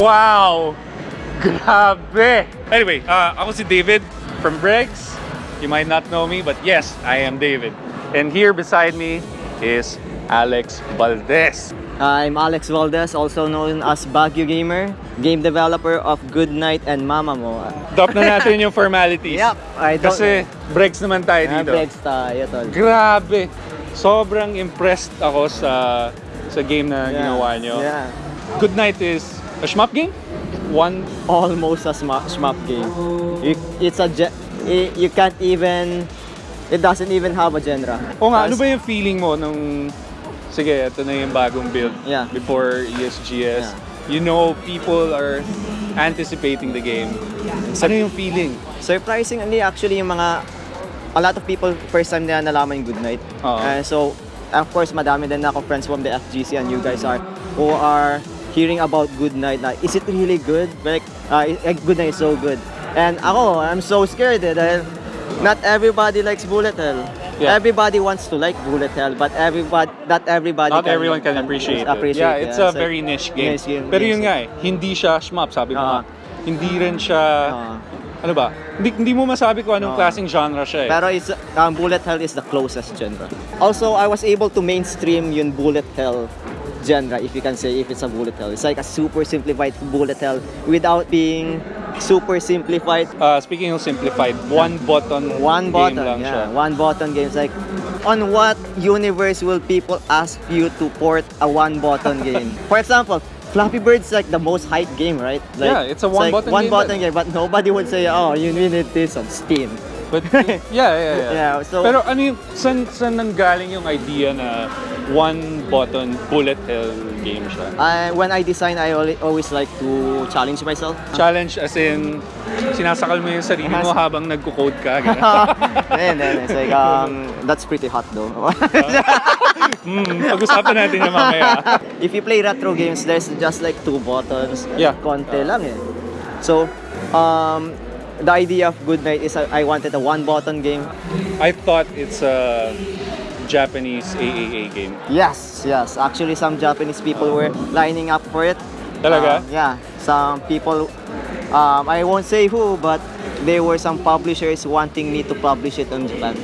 Wow! Grabe! Anyway, uh, ako si David from Bregs. You might not know me, but yes, I am David. And here beside me is Alex Valdez. I'm Alex Valdez, also known as Baguio Gamer, game developer of Good Night and Mama Mo. Drop na natin yung formalities. Yep, I don't Kasi Bregs naman tayo Ah, dito. Bregs tayo, tol. Grabe! Sobrang impressed ako sa sa game na Yeah, ginawa nyo. Yeah. Good Night is a shmup game? One Almost a shmup game. You, it's a you can't even it doesn't even have a genre. O nga, ano ba yung feeling mo nung sige, ito na yung bagong build Yeah. before ESGS. Yeah. You know people are anticipating the game. Ano yung feeling? Surprisingly, actually, yung mga a lot of people first time nila nalaman yung Good Night. Oo. Uh, so, of course, madami din ako friends from the FGC and you guys are who are hearing about Good Night na is it really good? Like, uh, Good Night is so good. And ako, I'm so scared eh, dahil not everybody likes Bullet Hell. Yeah. Everybody wants to like Bullet Hell, but everybody, not everybody Not everyone can appreciate, it. Yeah, it's a So, very niche game. niche game, Pero yun nga eh, hindi siya shmup, sabi mo Oo. nga. Hindi rin siya, Oo. ano ba? Hindi, hindi mo masabi kung anong Oo. klaseng genre siya eh. Pero it's, um, Bullet Hell is the closest genre. Also, I was able to mainstream yung Bullet Hell genre, if you can say, if it's a Bullet Hell. It's like a super simplified Bullet Hell without being super simplified. Uh, speaking of simplified, one button One button, lang yeah. siya. One button game. It's like, on what universe will people ask you to port a one button game? For example, Flappy Bird's like the most hyped game, right? Like, Yeah, it's a like one-button one game button game, but nobody would say, oh, you need this on Steam. But yeah, yeah, yeah. Yeah, so- Pero ano yung saan saan nanggaling yung idea na one button bullet hell game siya? I, when I design, I always, like to challenge myself. Challenge as in sinasakal mo yung sarili mo habang nagko-code ka. then, then it's like, um, that's pretty hot though. Hmm, pag-usapan natin yung mamaya. if you play retro games, there's just like two buttons. Yeah. Konti lang eh. So, um, the idea of Good Night is uh, I wanted a one button game. I thought it's a Japanese AAA game. Yes, yes. Actually, some Japanese people were lining up for it. Talaga? Um, yeah. Some people, um, I won't say who, but there were some publishers wanting me to publish it in Japan.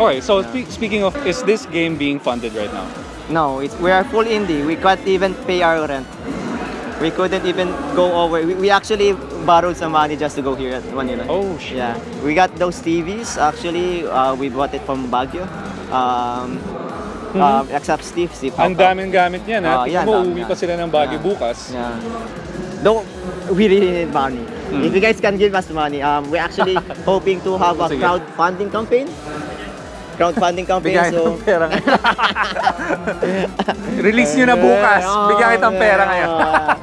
Alright, so spe- speaking of, is this game being funded right now? No, it's, we are full indie. We can't even pay our rent. We couldn't even go over. We, we actually borrowed some money just to go here at Manila. Oh, shit. Yeah, we got those TVs. Actually, uh, we bought it from Baguio. Um, um, except Steve. Steve. Ang daming gamit niyan, ha? Ah, Tingnan yan, mo, na. pa sila ng Baguio Yeah. bukas. Yeah. Though we really need money. Hmm. If you guys can give us money, um, we're actually hoping to have a Sige. crowdfunding campaign. Crowdfunding campaign. Bigyan so pera. Release nyo na bukas. Yeah, Bigyan kitang pera ngayon.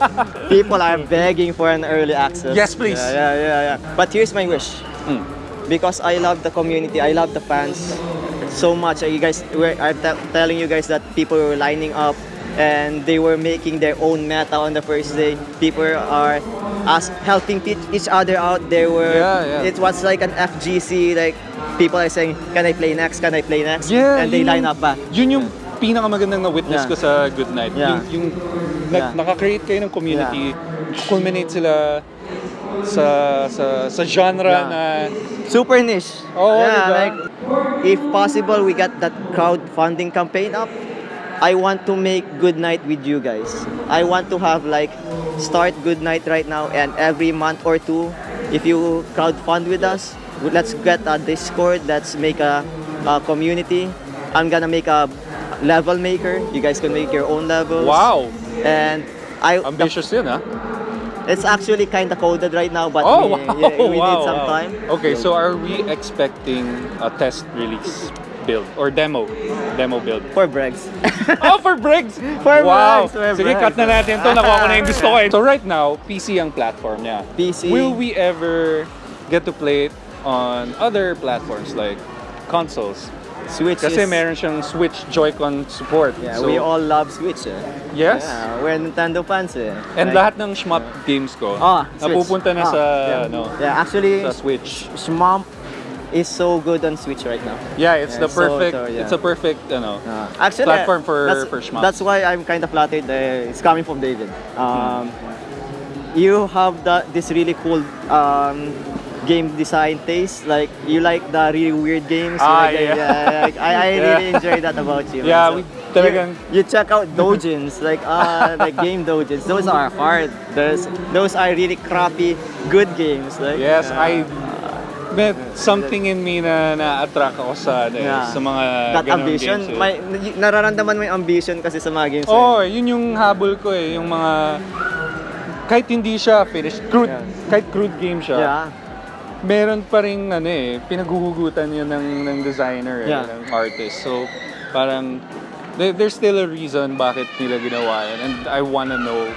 People are begging for an early access. Yes, please. Yeah, yeah, yeah, yeah. But here's my wish. Mm. Because I love the community, I love the fans so much. You guys, I'm te- telling you guys that people were lining up and they were making their own meta on the first day. People are as helping each other out. They were. Yeah, yeah. It was like an FGC. Like people are saying, "Can I play next? Can I play next?" Yeah, and they yun line up back. Yun yung pinakamagandang na witness Yeah. ko sa Good Night. Yeah. Yung, yung Yeah. naka-create kayo ng community, culminate sila sa sa sa genre Yeah. na Super niche. Oo, yeah, diba? like if possible, we got that crowdfunding campaign up. I want to make Good Night with you guys. I want to have like start Good Night right now, and every month or two, if you crowdfund with us, let's get a Discord. Let's make a, a community. I'm gonna make a level maker. You guys can make your own levels. wow, And I ambitious yun ha. It's actually kind of coded right now, but Oh, we, wow, yeah, we wow, need some wow. time. Okay, so are we expecting a test release build or demo? Demo build. for Bregs. oh, for Briggs! For wow! Briggs, for Sige, Briggs. cut na natin to. Nakuha ko na yung gusto ko eh. So right now, PC ang platform niya. PC. Will we ever get to play it on other platforms like consoles? Switch Kasi is, meron siyang Switch Joy-Con support. Yeah, So, we all love Switch eh. Yes. Yeah, we're Nintendo fans eh. And Like- lahat ng shmup games ko, Ah, Switch. napupunta na Ah, sa, yeah. ano, Yeah, actually, sa Switch. Shmomp is so good on Switch right now. Yeah, it's Yeah, the so- perfect, so, yeah. it's a perfect, ano, Uh, actually, Platform for- that's, for shmup. That's why I'm kind of flattered. Uh, it's coming from David. Um, you have the this really cool um, game design taste. Like you like the really weird games. Ah, like the- yeah. like, I, I Yeah. really enjoy that about you. Yeah, So, we talagang- you, you check out dojins, like uh, like game dojins. Those are hard. Those those are really crappy good games. Like Yes, uh, I met something in me na na-attract ako sa, ano, eh, Yeah. sa mga that ambition, games. eh. may nararamdaman mo yung ambition kasi sa mga games. Oo, oh, yun yung habol ko eh, yung mga kahit hindi siya finished, crude, Yeah. kahit crude game siya, Yeah. Meron pa rin ano eh, pinaghuhugutan yun ng, ng designer eh, Yeah. ng artist. So, parang there, there's still a reason bakit nila ginawa yun. And I wanna know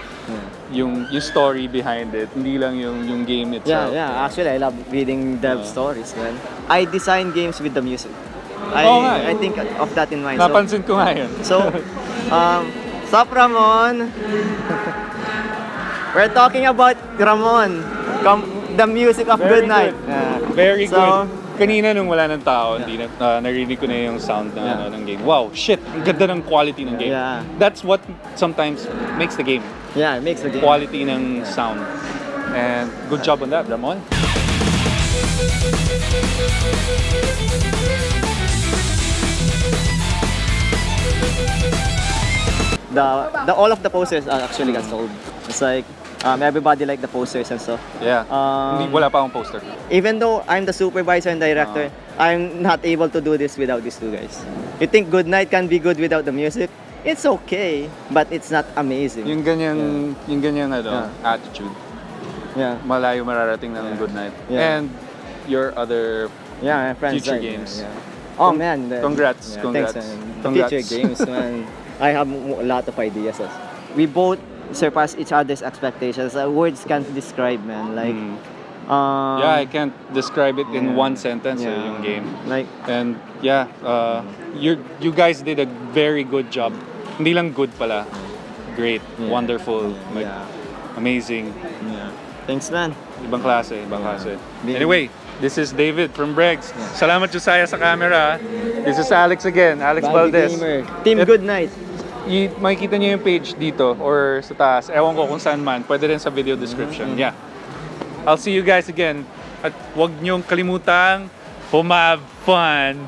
yung yung story behind it, hindi lang yung yung game Yeah, itself. yeah. Actually, I love reading dev Yeah. stories, man. I design games with the music. I, Oo nga eh. I think of that in mind. So, Napansin ko nga yun. so um, Sup, Ramon? We're talking about Ramon. The music of Very Good Night. good. Yeah. Very So, good. Kanina nung wala ng tao, hindi na, ah, narinig ko na yung sound ng, Yeah. ano, ng game. Wow, shit! Ang ganda ng quality ng game. Yeah. That's what sometimes makes the game. Yeah, it makes the game. Quality ng sound. And good job on that, Ramon. The, the all of the posters uh, actually got sold. It's like um, everybody like the posters and stuff. Yeah. Um, Hindi, wala pa akong poster. even though I'm the supervisor and director, I'm not able to do this without these two guys. You think Good Night can be good without the music? It's okay, but it's not amazing. Yung ganyang, yung ganyang ano, attitude, yeah, malayo mararating ng good night. Yeah. And your other yeah, my friends. Future like, games. Yeah. Oh man, the- congrats, yeah, congrats. Thanks, man. The Congrats. Future games, man. I have a lot of ideas. as- We both surpass each other's expectations. Uh, words can't describe, man. Like, Mm. um, Yeah, I can't describe it in yeah. one sentence eh, Yeah. yung game. like And yeah, uh, you you guys did a very good job. Hindi lang good pala. Great, Yeah. wonderful, like, yeah, amazing. yeah. Thanks, man. Ibang klase, ibang klase. Anyway, this is David from Bregs. Salamat Josiah sa camera. This is Alex again, Alex Bobby Valdez. Gamer. Team Good Night. I, makikita niyo yung page dito or sa taas. Ewan ko kung saan man. Pwede rin sa video description. Mm-hmm. Yeah. I'll see you guys again. At huwag niyong kalimutang humab fun.